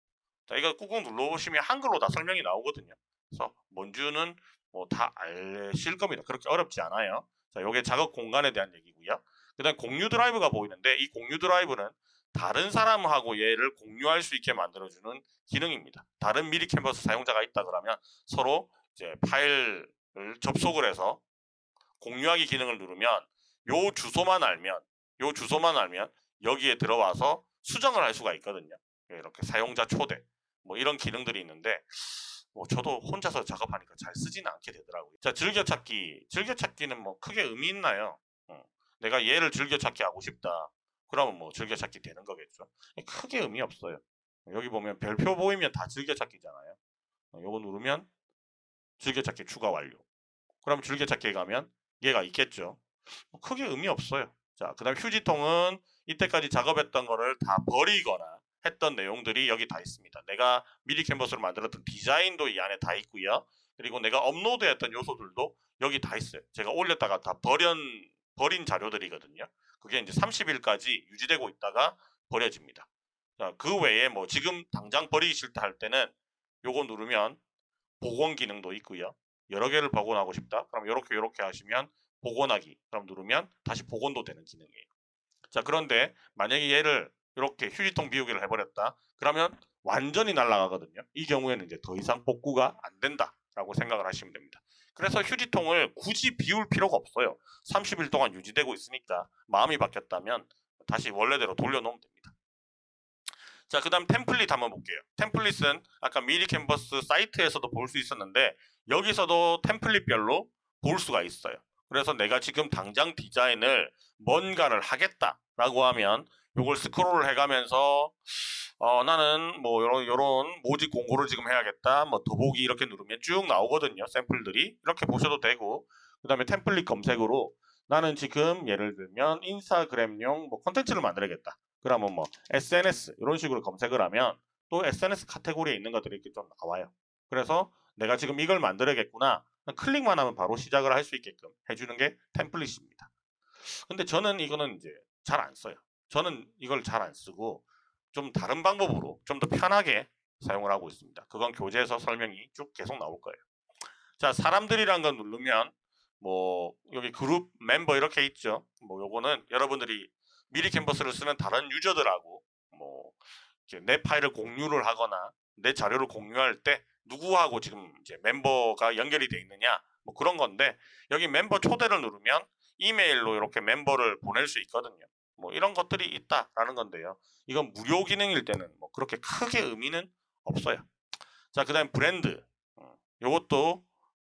자, 이거 꾹꾹 눌러보시면 한글로 다 설명이 나오거든요. 그래서 뭔지는 뭐 다 아실 겁니다. 그렇게 어렵지 않아요. 자, 요게 작업 공간에 대한 얘기고요. 그 다음 공유 드라이브가 보이는데 이 공유 드라이브는 다른 사람하고 얘를 공유할 수 있게 만들어주는 기능입니다. 다른 미리 캔버스 사용자가 있다 그러면 서로 이제 파일을 접속을 해서 공유하기 기능을 누르면 요 주소만 알면 요 주소만 알면 여기에 들어와서 수정을 할 수가 있거든요. 이렇게 사용자 초대 뭐 이런 기능들이 있는데 뭐 저도 혼자서 작업하니까 잘 쓰지는 않게 되더라고요. 자 즐겨찾기 즐겨찾기는 뭐 크게 의미 있나요? 어, 내가 얘를 즐겨찾기 하고 싶다. 그러면 뭐 즐겨찾기 되는 거겠죠. 크게 의미 없어요. 여기 보면 별표 보이면 다 즐겨찾기잖아요. 어, 요거 누르면 즐겨찾기 추가 완료. 그럼 즐겨찾기에 가면 얘가 있겠죠. 뭐 크게 의미 없어요. 자, 그 다음 휴지통은 이때까지 작업했던 거를 다 버리거나 했던 내용들이 여기 다 있습니다. 내가 미리 캔버스로 만들었던 디자인도 이 안에 다 있고요. 그리고 내가 업로드했던 요소들도 여기 다 있어요. 제가 올렸다가 다 버린, 버린 자료들이거든요. 그게 이제 30일까지 유지되고 있다가 버려집니다. 자, 그 외에 뭐 지금 당장 버리기 싫다 할 때는 요거 누르면 복원 기능도 있고요. 여러 개를 복원하고 싶다. 그럼 이렇게 이렇게 하시면 복원하기. 그럼 누르면 다시 복원도 되는 기능이에요. 자, 그런데 만약에 얘를 이렇게 휴지통 비우기를 해버렸다. 그러면 완전히 날아가거든요. 이 경우에는 이제 더 이상 복구가 안 된다라고 생각을 하시면 됩니다. 그래서 휴지통을 굳이 비울 필요가 없어요. 30일 동안 유지되고 있으니까 마음이 바뀌었다면 다시 원래대로 돌려놓으면 됩니다. 자, 그 다음 템플릿 한번 볼게요. 템플릿은 아까 미리 캔버스 사이트에서도 볼 수 있었는데 여기서도 템플릿별로 볼 수가 있어요. 그래서 내가 지금 당장 디자인을 뭔가를 하겠다라고 하면 이걸 스크롤을 해가면서 어, 나는 뭐 요런 요런 모집 공고를 지금 해야겠다. 뭐 더보기 이렇게 누르면 쭉 나오거든요. 샘플들이 이렇게 보셔도 되고 그 다음에 템플릿 검색으로 나는 지금 예를 들면 인스타그램용 뭐 콘텐츠를 만들어야겠다. 그러면 뭐 SNS 이런 식으로 검색을 하면 또 SNS 카테고리에 있는 것들이 이렇게 좀 나와요. 그래서 내가 지금 이걸 만들어야겠구나. 클릭만 하면 바로 시작을 할 수 있게끔 해주는 게 템플릿입니다. 근데 저는 이거는 이제 잘 안 써요. 저는 이걸 잘 안 쓰고 좀 다른 방법으로 좀 더 편하게 사용을 하고 있습니다. 그건 교재에서 설명이 쭉 계속 나올 거예요. 자, 사람들이란 걸 누르면 뭐 여기 그룹 멤버 이렇게 있죠. 뭐 요거는 여러분들이 미리 캔버스를 쓰는 다른 유저들하고 뭐 내 파일을 공유를 하거나 내 자료를 공유할 때 누구하고 지금 이제 멤버가 연결이 돼 있느냐 뭐 그런 건데 여기 멤버 초대를 누르면 이메일로 이렇게 멤버를 보낼 수 있거든요. 뭐 이런 것들이 있다라는 건데요. 이건 무료 기능일 때는 뭐 그렇게 크게 의미는 없어요. 자, 그 다음 브랜드. 어, 요것도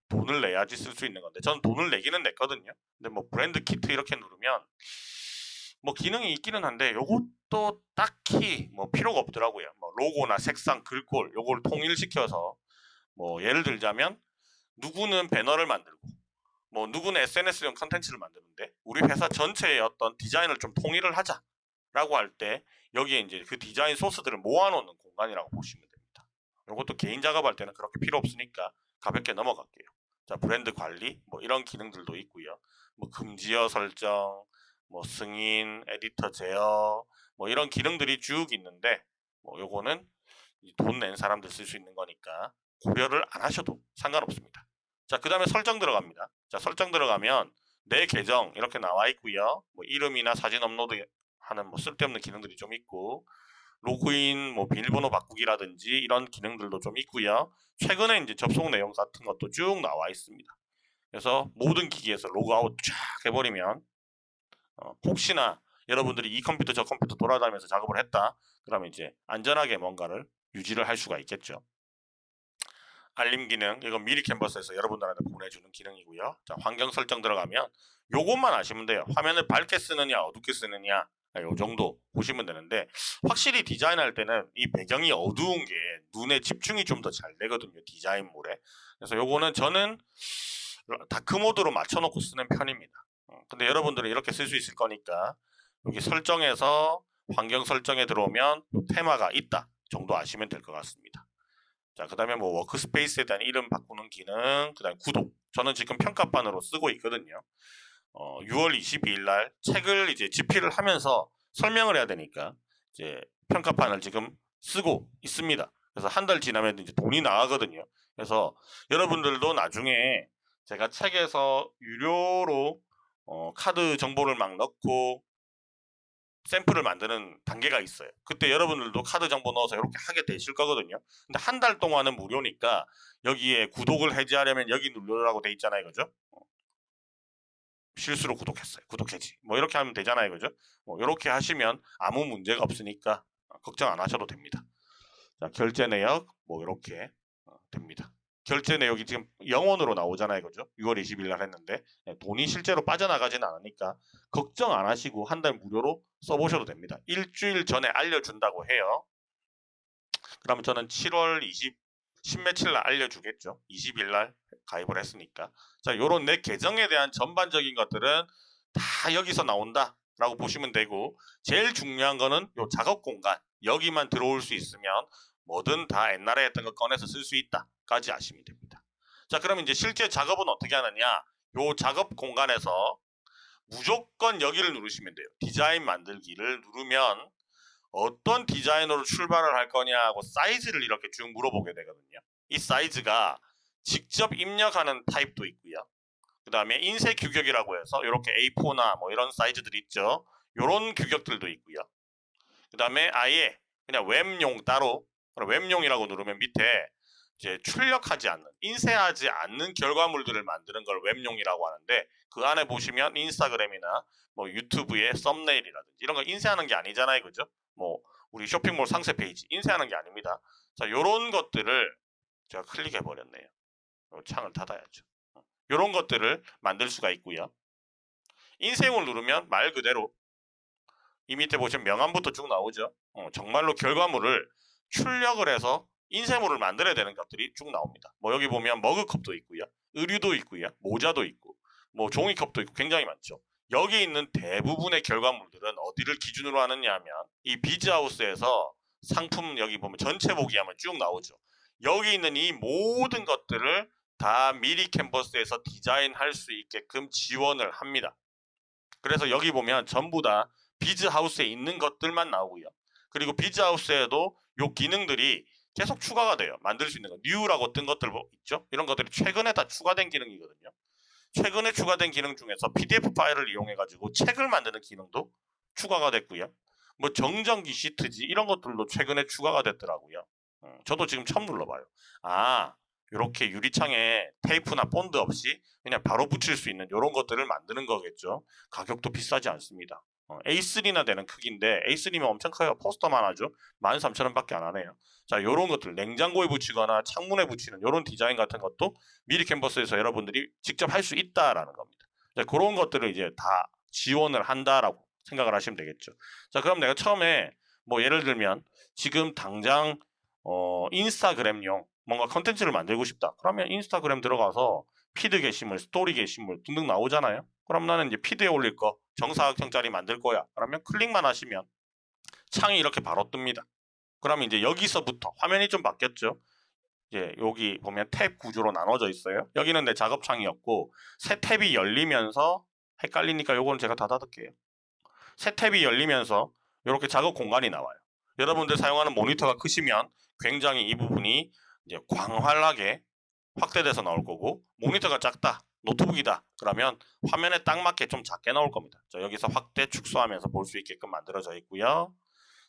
돈을 내야지 쓸 수 있는 건데 저는 돈을 내기는 냈거든요. 근데 뭐 브랜드 키트 이렇게 누르면 뭐 기능이 있기는 한데 요것도 딱히 뭐 필요가 없더라고요. 뭐 로고나 색상, 글꼴 요걸 통일시켜서 뭐 예를 들자면 누구는 배너를 만들고 뭐 누구는 SNS용 컨텐츠를 만드는데 우리 회사 전체의 어떤 디자인을 좀 통일을 하자라고 할 때 여기에 이제 그 디자인 소스들을 모아놓는 공간이라고 보시면 됩니다. 이것도 개인 작업할 때는 그렇게 필요 없으니까 가볍게 넘어갈게요. 자 브랜드 관리 뭐 이런 기능들도 있고요. 뭐 금지어 설정, 뭐 승인, 에디터 제어 뭐 이런 기능들이 쭉 있는데 뭐 요거는 돈 낸 사람들 쓸 수 있는 거니까 고려를 안 하셔도 상관없습니다. 자, 그 다음에 설정 들어갑니다. 자, 설정 들어가면 내 계정 이렇게 나와 있고요. 뭐 이름이나 사진 업로드 하는 뭐 쓸데없는 기능들이 좀 있고 로그인, 뭐 비밀번호 바꾸기라든지 이런 기능들도 좀 있고요. 최근에 이제 접속 내용 같은 것도 쭉 나와 있습니다. 그래서 모든 기기에서 로그아웃 쫙 해버리면 어, 혹시나 여러분들이 이 컴퓨터 저 컴퓨터 돌아다니면서 작업을 했다 그러면 이제 안전하게 뭔가를 유지를 할 수가 있겠죠. 알림 기능 이건 미리 캔버스에서 여러분들한테 보내주는 기능이고요. 자, 환경 설정 들어가면 요것만 아시면 돼요. 화면을 밝게 쓰느냐 어둡게 쓰느냐 요 정도 보시면 되는데 확실히 디자인할 때는 이 배경이 어두운 게 눈에 집중이 좀 더 잘 되거든요. 디자인물에. 그래서 요거는 저는 dark mode로 맞춰놓고 쓰는 편입니다. 어, 근데 여러분들은 이렇게 쓸 수 있을 거니까 여기 설정에서 환경 설정에 들어오면 테마가 있다 정도 아시면 될 것 같습니다. 자, 그 다음에 뭐 workspace에 대한 이름 바꾸는 기능, 그 다음에 구독. 저는 지금 평가판으로 쓰고 있거든요. 어, 6월 22일 날 책을 이제 집필을 하면서 설명을 해야 되니까 이제 평가판을 지금 쓰고 있습니다. 그래서 한 달 지나면 이제 돈이 나가거든요. 그래서 여러분들도 나중에 제가 책에서 유료로 어, 카드 정보를 막 넣고 샘플을 만드는 단계가 있어요. 그때 여러분들도 카드 정보 넣어서 이렇게 하게 되실 거거든요. 근데 한 달 동안은 무료니까 여기에 구독을 해지하려면 여기 누르라고 돼 있잖아요. 그죠? 어. 실수로 구독했어요. 구독 해지. 뭐 이렇게 하면 되잖아요. 그죠? 뭐 이렇게 하시면 아무 문제가 없으니까 걱정 안 하셔도 됩니다. 자, 결제 내역 뭐 이렇게 어, 됩니다. 결제 내역이 지금 영원으로 나오잖아요. 그죠? 6월 20일 날 했는데 네, 돈이 실제로 빠져나가지는 않으니까 걱정 안 하시고 한 달 무료로 써보셔도 됩니다. 일주일 전에 알려준다고 해요. 그러면 저는 7월 20, 10며칠 날 알려주겠죠. 20일 날 가입을 했으니까. 자, 요런 내 계정에 대한 전반적인 것들은 다 여기서 나온다. 라고 보시면 되고 제일 중요한 거는 요 작업 공간 여기만 들어올 수 있으면 뭐든 다 옛날에 했던 거 꺼내서 쓸 수 있다 까지 아시면 됩니다. 자 그럼 이제 실제 작업은 어떻게 하느냐 요 작업 공간에서 무조건 여기를 누르시면 돼요. 디자인 만들기를 누르면 어떤 디자인으로 출발을 할 거냐고 사이즈를 이렇게 쭉 물어보게 되거든요. 이 사이즈가 직접 입력하는 타입도 있고요. 그 다음에 인쇄 규격이라고 해서 이렇게 A4나 뭐 이런 사이즈들이 있죠. 이런 규격들도 있고요. 그 다음에 아예 그냥 웹용 따로 웹용이라고 누르면 밑에 이제 출력하지 않는 인쇄하지 않는 결과물들을 만드는 걸 웹용이라고 하는데 그 안에 보시면 인스타그램이나 뭐 유튜브의 썸네일이라든지 이런 거 인쇄하는 게 아니잖아요. 그죠? 뭐 우리 쇼핑몰 상세 페이지 인쇄하는 게 아닙니다. 자 요런 것들을 제가 클릭해 버렸네요. 창을 닫아야죠. 요런 것들을 만들 수가 있고요. 인쇄용을 누르면 말 그대로 이 밑에 보시면 명함부터 쭉 나오죠. 어, 정말로 결과물을 출력을 해서 인쇄물을 만들어야 되는 것들이 쭉 나옵니다. 뭐 여기 보면 머그컵도 있고요. 의류도 있고요. 모자도 있고 뭐 종이컵도 있고 굉장히 많죠. 여기 있는 대부분의 결과물들은 어디를 기준으로 하느냐 하면 이 비즈하우스에서 상품 여기 보면 전체 보기 하면 쭉 나오죠. 여기 있는 이 모든 것들을 다 미리 캔버스에서 디자인할 수 있게끔 지원을 합니다. 그래서 여기 보면 전부 다 비즈하우스에 있는 것들만 나오고요. 그리고 비즈하우스에도 요 기능들이 계속 추가가 돼요. 만들 수 있는 거. 뉴라고 뜬 것들 뭐 있죠? 이런 것들이 최근에 다 추가된 기능이거든요. 최근에 추가된 기능 중에서 PDF 파일을 이용해 가지고 책을 만드는 기능도 추가가 됐고요. 뭐 정전기 시트지 이런 것들도 최근에 추가가 됐더라고요. 음, 저도 지금 처음 눌러봐요. 아 이렇게 유리창에 테이프나 본드 없이 그냥 바로 붙일 수 있는 이런 것들을 만드는 거겠죠. 가격도 비싸지 않습니다. 어, A3나 되는 크기인데 A3면 엄청 커요. 포스터만 하죠. 13,000원밖에 안 하네요. 자, 이런 것들 냉장고에 붙이거나 창문에 붙이는 이런 디자인 같은 것도 미리 캔버스에서 여러분들이 직접 할 수 있다라는 겁니다. 자, 그런 것들을 이제 다 지원을 한다라고 생각을 하시면 되겠죠. 자, 그럼 내가 처음에 뭐 예를 들면 지금 당장 어, 인스타그램용 뭔가 컨텐츠를 만들고 싶다. 그러면 인스타그램 들어가서 피드 게시물, 스토리 게시물 등등 나오잖아요. 그럼 나는 이제 피드에 올릴 거 정사각형짜리 만들 거야. 그러면 클릭만 하시면 창이 이렇게 바로 뜹니다. 그러면 이제 여기서부터 화면이 좀 바뀌었죠. 이제 여기 보면 탭 구조로 나눠져 있어요. 여기는 내 작업 창이었고 새 탭이 열리면서 헷갈리니까 요거는 제가 다 닫을게요. 새 탭이 열리면서 이렇게 작업 공간이 나와요. 여러분들 사용하는 모니터가 크시면 굉장히 이 부분이 이제 광활하게 확대돼서 나올 거고 모니터가 작다 노트북이다. 그러면 화면에 딱 맞게 좀 작게 나올 겁니다. 자, 여기서 확대 축소하면서 볼 수 있게끔 만들어져 있고요.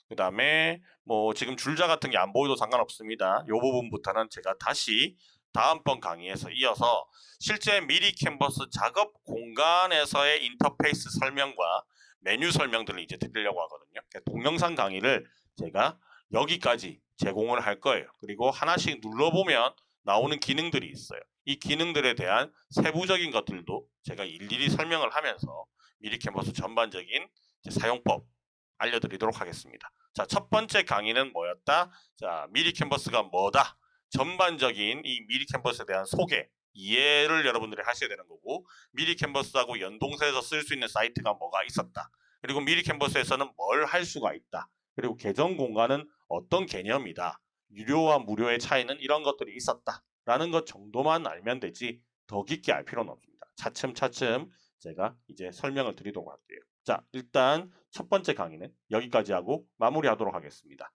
그 다음에 뭐 지금 줄자 같은 게 안 보여도 상관없습니다. 이 부분부터는 제가 다시 다음번 강의에서 이어서 실제 미리 캔버스 작업 공간에서의 인터페이스 설명과 메뉴 설명들을 이제 드리려고 하거든요. 그러니까 동영상 강의를 제가 여기까지 제공을 할 거예요. 그리고 하나씩 눌러보면 나오는 기능들이 있어요. 이 기능들에 대한 세부적인 것들도 제가 일일이 설명을 하면서 미리 캔버스 전반적인 사용법 알려드리도록 하겠습니다. 자, 첫 번째 강의는 뭐였다? 자, 미리 캔버스가 뭐다? 전반적인 이 미리 캔버스에 대한 소개, 이해를 여러분들이 하셔야 되는 거고 미리 캔버스하고 연동해서 쓸 수 있는 사이트가 뭐가 있었다. 그리고 미리 캔버스에서는 뭘 할 수가 있다. 그리고 계정 공간은 어떤 개념이다. 유료와 무료의 차이는 이런 것들이 있었다 라는 것 정도만 알면 되지 더 깊게 알 필요는 없습니다. 차츰차츰 제가 이제 설명을 드리도록 할게요. 자 일단 첫 번째 강의는 여기까지 하고 마무리하도록 하겠습니다